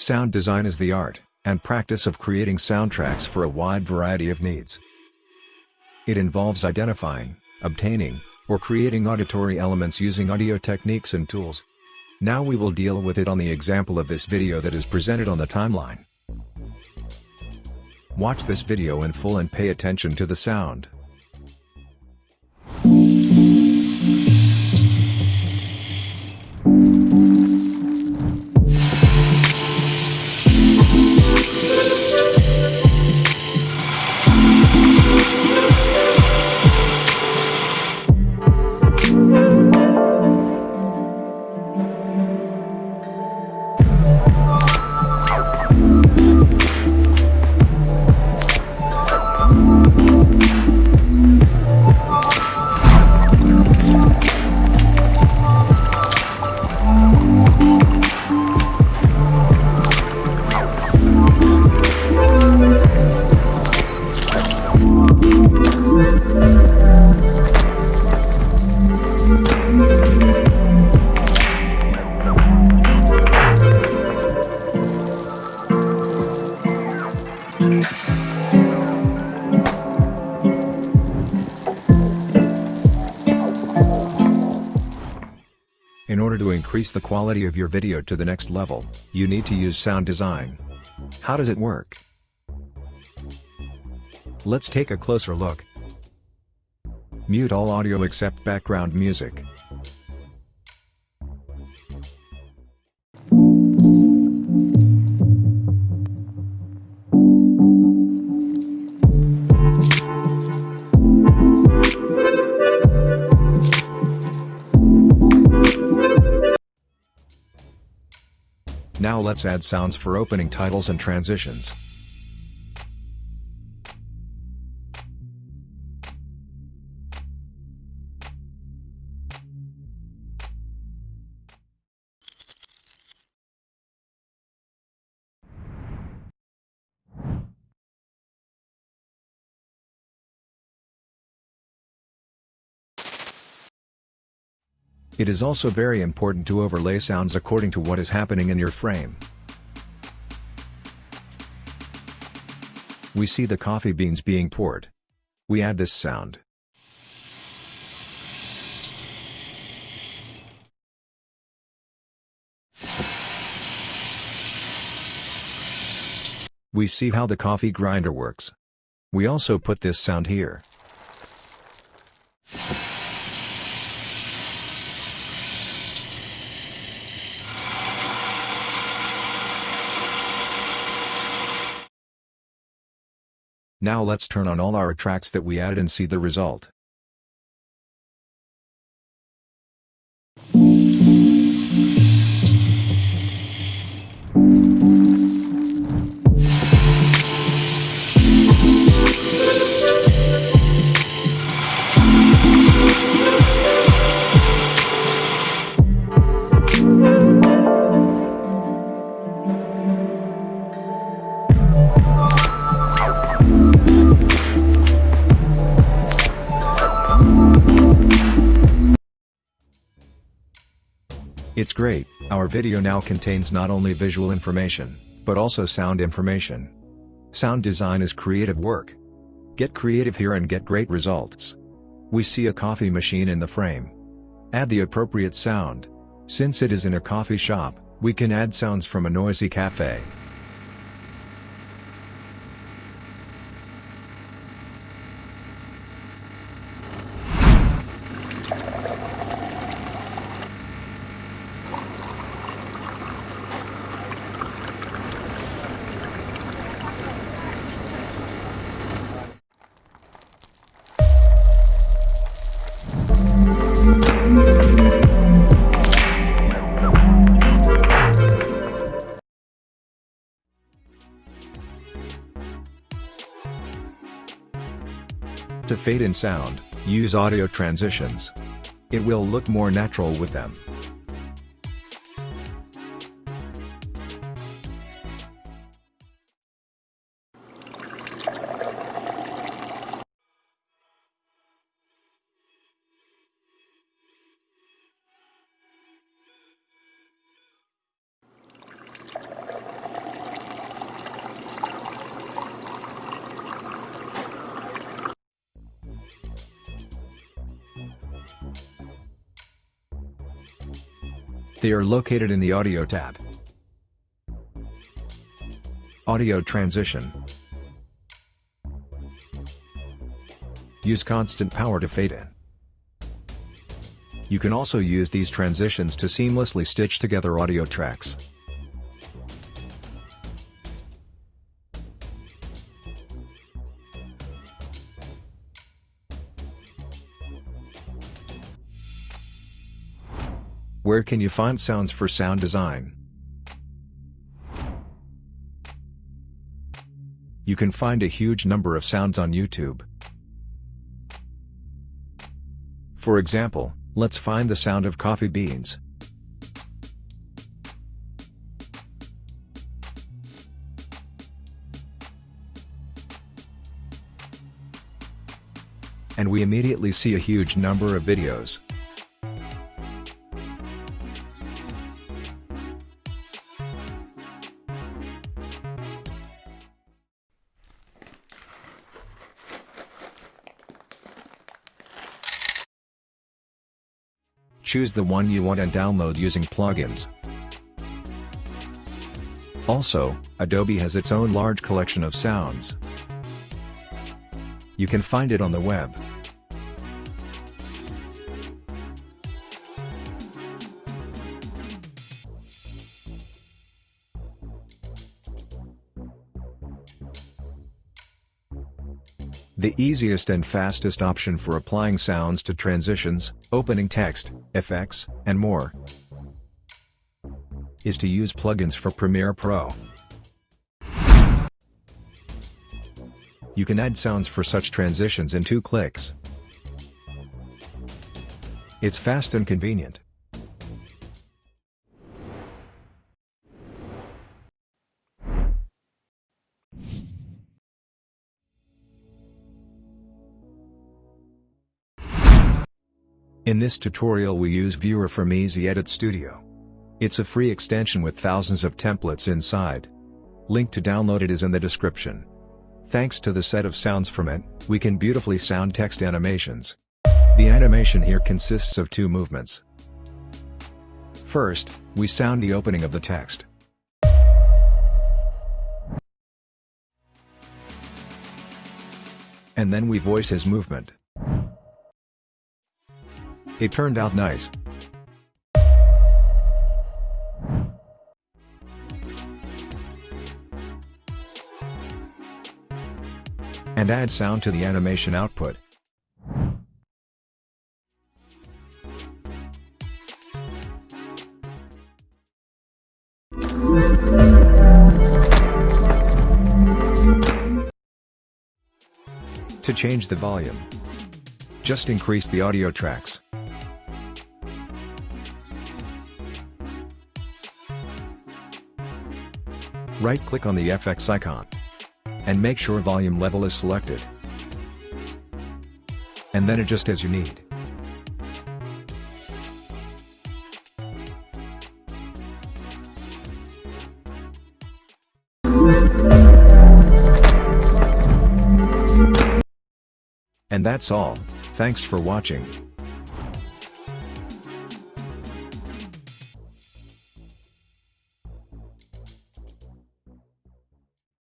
Sound design is the art and practice of creating soundtracks for a wide variety of needs. It involves identifying, obtaining, or creating auditory elements using audio techniques and tools. Now we will deal with it on the example of this video that is presented on the timeline. Watch this video in full and pay attention to the sound. In order to increase the quality of your video to the next level, you need to use sound design. How does it work? Let's take a closer look. Mute all audio except background music. Now let's add sounds for opening titles and transitions. It is also very important to overlay sounds according to what is happening in your frame. We see the coffee beans being poured. We add this sound. We see how the coffee grinder works. We also put this sound here. Now let's turn on all our tracks that we added and see the result. It's great, our video now contains not only visual information, but also sound information. Sound design is creative work. Get creative here and get great results. We see a coffee machine in the frame. Add the appropriate sound. Since it is in a coffee shop, we can add sounds from a noisy cafe. To fade in sound, use audio transitions. It will look more natural with them. They are located in the Audio tab. Audio Transition Use constant power to fade in. You can also use these transitions to seamlessly stitch together audio tracks. Where can you find sounds for sound design? You can find a huge number of sounds on YouTube. For example, let's find the sound of coffee beans. And we immediately see a huge number of videos. Choose the one you want and download using plugins. Also, Adobe has its own large collection of sounds. You can find it on the web. The easiest and fastest option for applying sounds to transitions, opening text, effects, and more is to use plugins for Premiere Pro. You can add sounds for such transitions in two clicks. It's fast and convenient. In this tutorial we use Viewer from Easy Edit Studio. It's a free extension with thousands of templates inside. Link to download it is in the description. Thanks to the set of sounds from it, we can beautifully sound text animations. The animation here consists of two movements. First, we sound the opening of the text. And then we voice his movement. It turned out nice. And add sound to the animation output. To change the volume, just increase the audio tracks. Right-click on the FX icon. And make sure volume level is selected. And then adjust as you need. And that's all, thanks for watching.